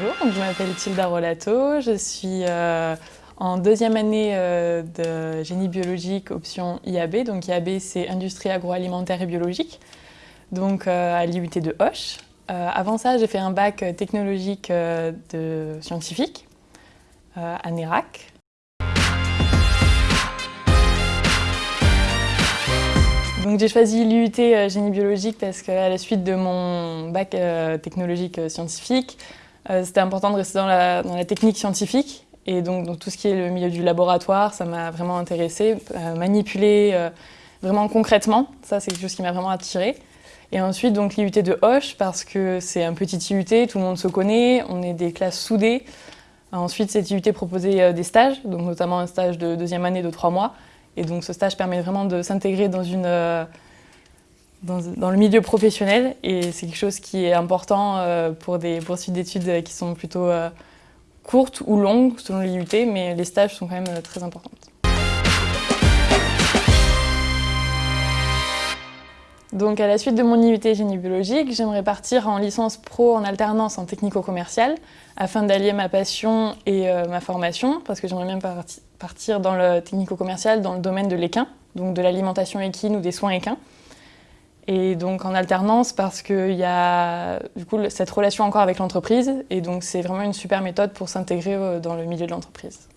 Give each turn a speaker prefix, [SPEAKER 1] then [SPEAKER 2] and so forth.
[SPEAKER 1] donc je m'appelle Tilda Rolato, je suis euh, en deuxième année euh, de génie biologique option IAB. Donc IAB c'est industrie agroalimentaire et biologique, donc euh, à l'IUT de Hoche. avant ça j'ai fait un bac technologique de scientifique à NERAC. Donc j'ai choisi l'IUT génie biologique parce qu'à la suite de mon bac technologique scientifique, c'était important de rester dans la, technique scientifique et donc tout ce qui est le milieu du laboratoire, ça m'a vraiment intéressée. Euh, manipuler euh, vraiment concrètement, ça c'est quelque chose qui m'a vraiment attirée. Et ensuite donc l'IUT de Hoche parce que c'est un petit IUT, tout le monde se connaît, on est des classes soudées. Ensuite cette IUT proposait des stages, donc notamment un stage de deuxième année de trois mois. Et donc ce stage permet vraiment de s'intégrer dans une dans, le milieu professionnel et c'est quelque chose qui est important euh, pour des poursuites d'études qui sont plutôt euh, courtes ou longues selon l'IUT, mais les stages sont quand même euh, très importants. Donc à la suite de mon IUT génie biologique, j'aimerais partir en licence pro en alternance en technico-commercial afin d'allier ma passion et ma formation parce que j'aimerais bien partir dans le technico-commercial dans le domaine de l'équin, donc de l'alimentation équine ou des soins équins et donc en alternance parce qu'il y a du coup cette relation encore avec l'entreprise et donc c'est vraiment une super méthode pour s'intégrer euh, dans le milieu de l'entreprise.